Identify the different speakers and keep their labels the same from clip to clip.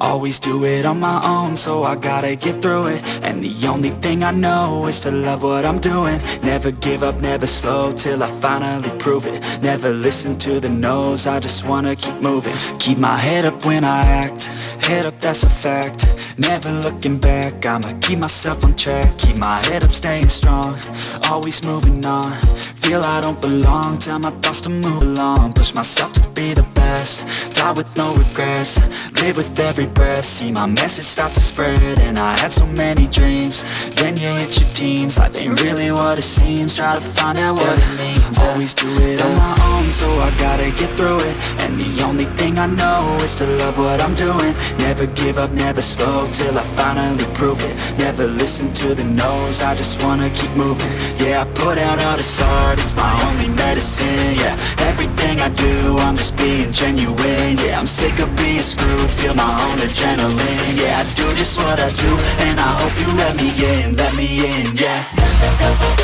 Speaker 1: Always do it on my own, so I gotta get through it. And the only thing I know is to love what I'm doing. Never give up, never slow, till I finally prove it. Never listen to the no's, I just wanna keep moving. Keep my head up when I act, head up that's a fact. Never looking back, I'ma keep myself on track. Keep my head up, staying strong, always moving on Feel I don't belong, tell my thoughts to move along. Push myself to be the best, die with no regrets. Live with every breath, see my message start to spread And I had so many dreams, then you hit your teens. Life ain't really what it seems, try to find out what it means. Always do it on my own, so I gotta get through it. And the only thing I know is to love what I'm doing. Never give up, never slow, till I finally prove it. Never listen to the no's, I just wanna keep moving. Yeah, I put out all this art, it's my only medicine Yeah, everything I do, I'm just being genuine Yeah, I'm sick of being screwed, feel my own adrenaline Yeah, I do just what I do, and I hope you let me in, let me in, yeah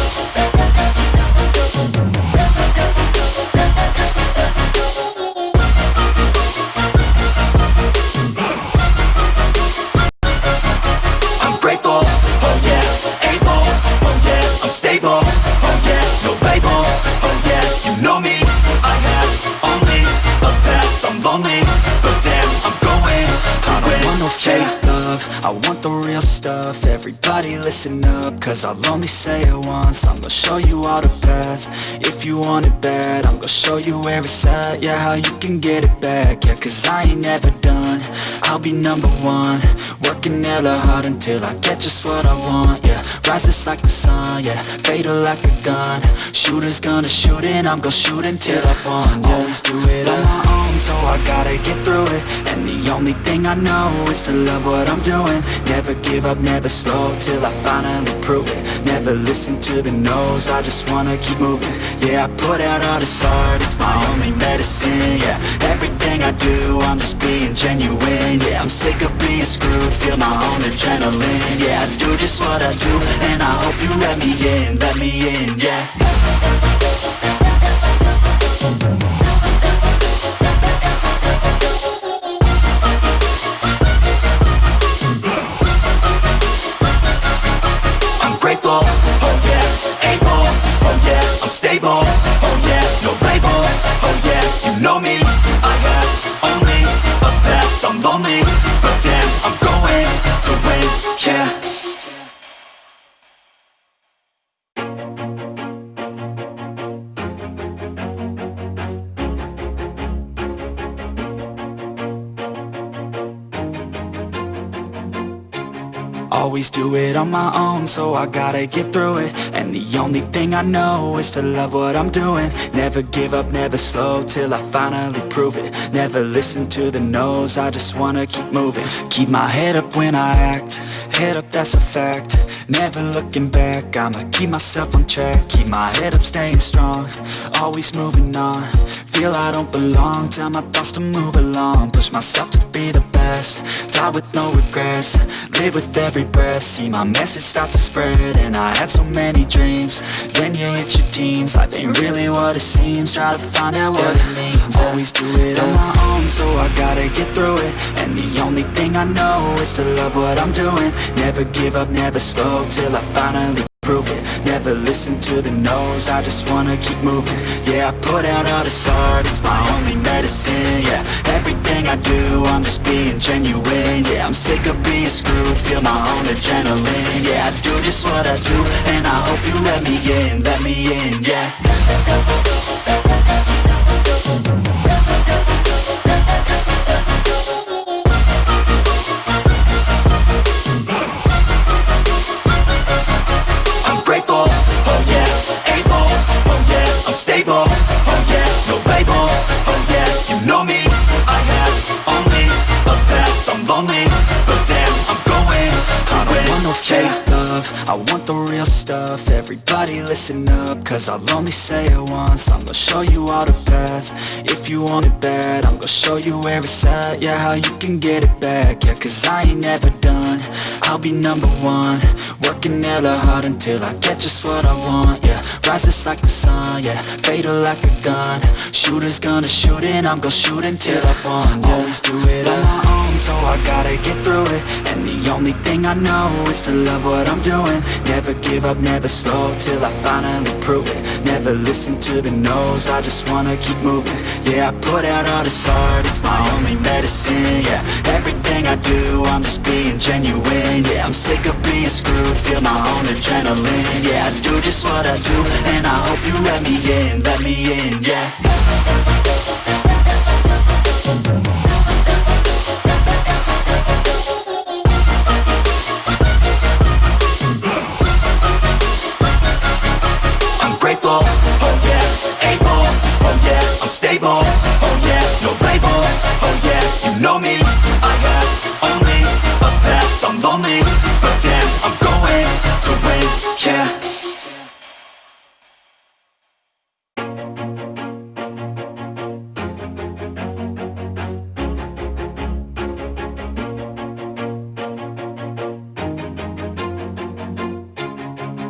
Speaker 1: no love, I want the real stuff, everybody listen up, cause I'll only say it once, I'm gonna show you all the path, if you want it bad, I'm gonna show you where it's at, yeah, how you can get it back, yeah, cause I ain't never done, I'll be number one, working hella hard until I get just what I want, yeah Rises like the sun, yeah Fatal like a gun. Shooters gonna shoot and I'm gonna shoot until I fall, yeah Always do it on my own, so I gotta get through it. And the only thing I know is to love what I'm doing. Never give up, never slow, till I finally prove it. Never listen to the no's, I just wanna keep moving. Yeah, I put out all this art, it's my only medicine, yeah. Everything I do, I'm just being genuine Yeah, I'm sick of being screwed, feel my own adrenaline Yeah, I do just what I do, and I hope you let me in, let me in, yeah To win, yeah. Always do it on my own, so I gotta get through it the only thing I know is to love what I'm doing. Never give up, never slow, till I finally prove it. Never listen to the no's, I just wanna keep moving. Keep my head up when I act, head up that's a fact. Never looking back, I'ma keep myself on track. Keep my head up, staying strong, always moving on Feel I don't belong, tell my thoughts to move along. Push myself to be the best, die with no regrets. Live with every breath, see my message start to spread And I had so many dreams, then you hit your teens. Life ain't really what it seems, try to find out what it means. Always do it on my own, so I gotta get through it. And the only thing I know is to love what I'm doing. Never give up, never slow, till I finally prove it. Never listen to the no's, I just wanna keep moving. Yeah, I put out all this art, it's my only medicine Yeah, everything I do, I'm just being genuine Yeah, I'm sick of being screwed, feel my own adrenaline Yeah, I do just what I do, and I hope you let me in, let me in, yeah lonely, but damn, I'm going. To I don't want no fake love, I want the real stuff. Everybody listen up, cause I'll only say it once. I'm gonna show you all the path, if you want it bad I'm gonna show you where it's at, yeah, how you can get it back. Yeah, cause I ain't never done, I'll be number one. Working hella hard until I get just what I want, yeah Rises like the sun, yeah Fatal like a gun. Shooters gonna shoot and I'm gonna shoot until I fall, yeah Always do it on my own, so I gotta get through it. And the only thing I know is to love what I'm doing. Never give up, never slow, till I finally prove it. Never listen to the no's, I just wanna keep moving. Yeah, I put out all this art, it's my only medicine, yeah. Everything I do, I'm just being genuine, yeah. I'm sick of being screwed, feel my own adrenaline Yeah, I do just what I do, and I hope you let me in, let me in, yeah I'm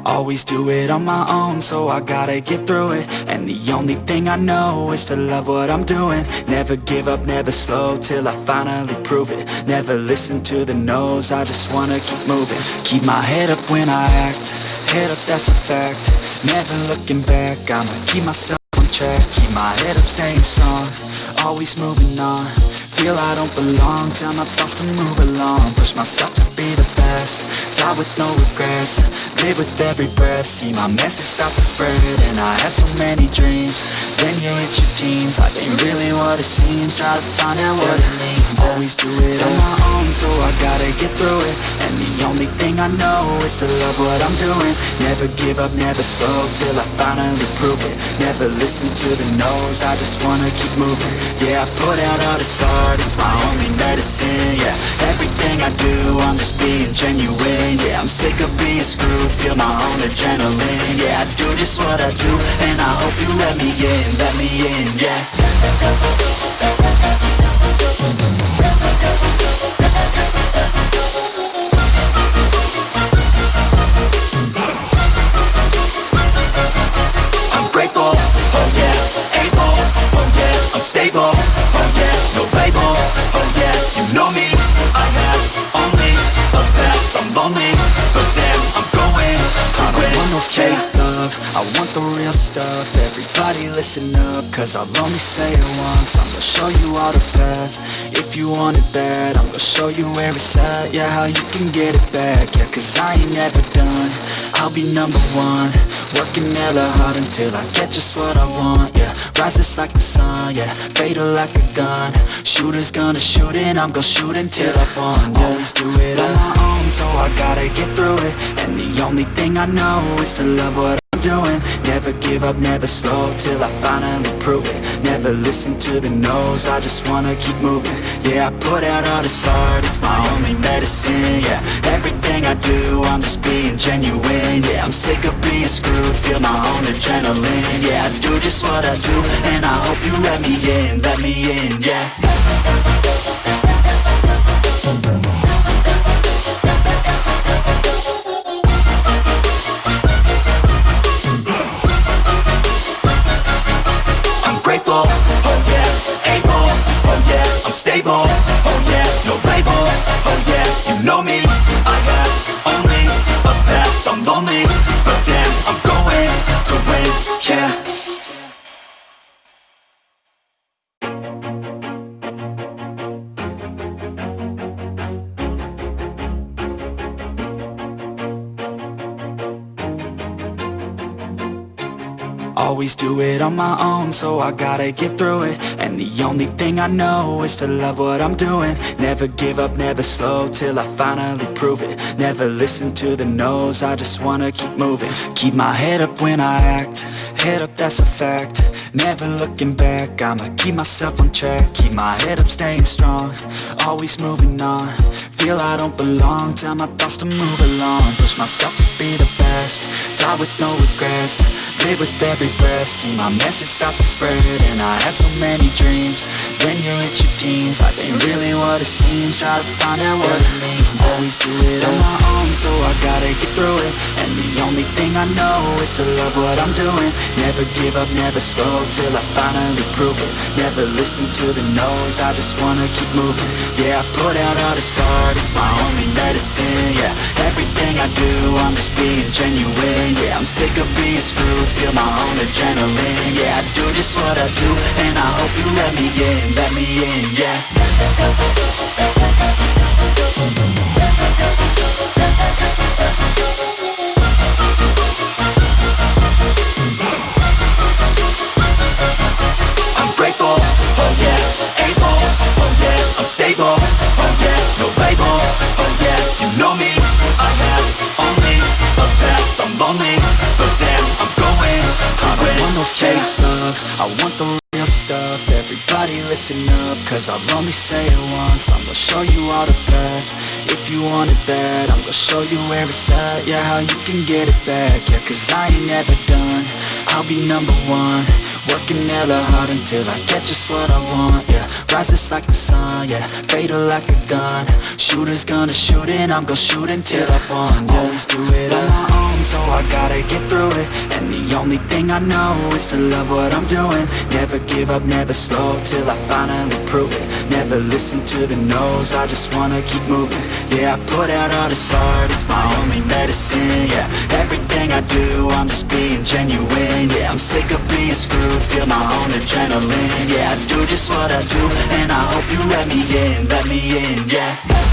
Speaker 1: Always do it on my own, so I gotta get through it. And the only thing I know is to love what I'm doing. Never give up, never slow, till I finally prove it. Never listen to the no's, I just wanna keep moving. Keep my head up when I act, head up that's a fact. Never looking back, I'ma keep myself on track. Keep my head up, staying strong, always moving on Feel I don't belong, tell my thoughts to move along. Push myself to be the best, die with no regrets. Live with every breath, see my message start to spread And I had so many dreams, then you hit your teens. Life ain't really what it seems, try to find out what it means. Always do it on my own, so I gotta get through it. And the only thing I know is to love what I'm doing. Never give up, never slow, till I finally prove it. Never listen to the no's, I just wanna keep moving. Yeah, I put out all this art, it's my only medicine, yeah. Everything I do, I'm just being genuine, yeah. I'm sick of being screwed, feel my own adrenaline Yeah, I do just what I do, and I hope you let me in, let me in, love, I want the real stuff, everybody listen up, cause I'll only say it once, I'm gonna show you all the path, if you want it bad, I'm gonna show you where it's at, yeah, how you can get it back, yeah, cause I ain't never done, I'll be number one, working hella hard until I get just what I want, yeah Rises like the sun, yeah Fatal like a gun. Shooters gonna shoot and I'm gonna shoot until I fall, yeah Always do it on my own, so I gotta get through it. And the only thing I know is to love what doing. Never give up, never slow, till I finally prove it. Never listen to the no's, I just wanna keep moving. Yeah, I put out all this art, it's my only medicine, yeah. Everything I do, I'm just being genuine, yeah. I'm sick of being screwed, feel my own adrenaline Yeah, I do just what I do, and I hope you let me in, let me in, yeah Going to win, yeah. Always do it on my own, so I gotta get through it. And the only thing I know is to love what I'm doing. Never give up, never slow, till I finally prove it. Never listen to the no's, I just wanna keep moving. Keep my head up when I act, head up that's a fact. Never looking back, I'ma keep myself on track. Keep my head up, staying strong, always moving on. Feel I don't belong Tell my thoughts to move along. Push myself to be the best Die with no regrets With every breath. See my message start to spread And I had so many dreams. Then you hit your teens Life ain't really what it seems. Try to find out what it means. Always do it on my own So I gotta get through it. And the only thing I know Is to love what I'm doing. Never give up, never slow Till I finally prove it. Never listen to the no's I just wanna keep moving. Yeah, I put out all this art It's my only medicine, yeah Everything I do, I'm just being genuine. Yeah, I'm sick of being screwed Feel my own adrenaline. Yeah, I do just what I do And I hope you let me in, let me in, yeah. I'm grateful, oh yeah, able, oh yeah, I'm stable, oh yeah, no label, oh yeah, you know me, I have only a path, I'm lonely, but damn, I'm want no fake love, I want the real stuff, everybody listen up, cause I'll only say it once, I'm gonna show you all the path, if you want it bad, I'm gonna show you where it's at, yeah, how you can get it back, yeah, cause I ain't never done, I'll be number one, working hella hard until I get what I want, yeah, rises like the sun, yeah, fatal like a gun, shooters gonna shoot and I'm gonna shoot until I won, yeah, always do it on my own, so I gotta get through it, and the only thing I know is to love what I'm doing, never give up, never slow, till I finally prove it, never listen to the no's, I just wanna keep moving, yeah, I put out all this art, it's my only medicine, yeah, everything I do, I'm just being genuine, yeah, I'm sick of being screwed, feel my own adrenaline, yeah, I do just what I do, and I hope you let me in, let me in, yeah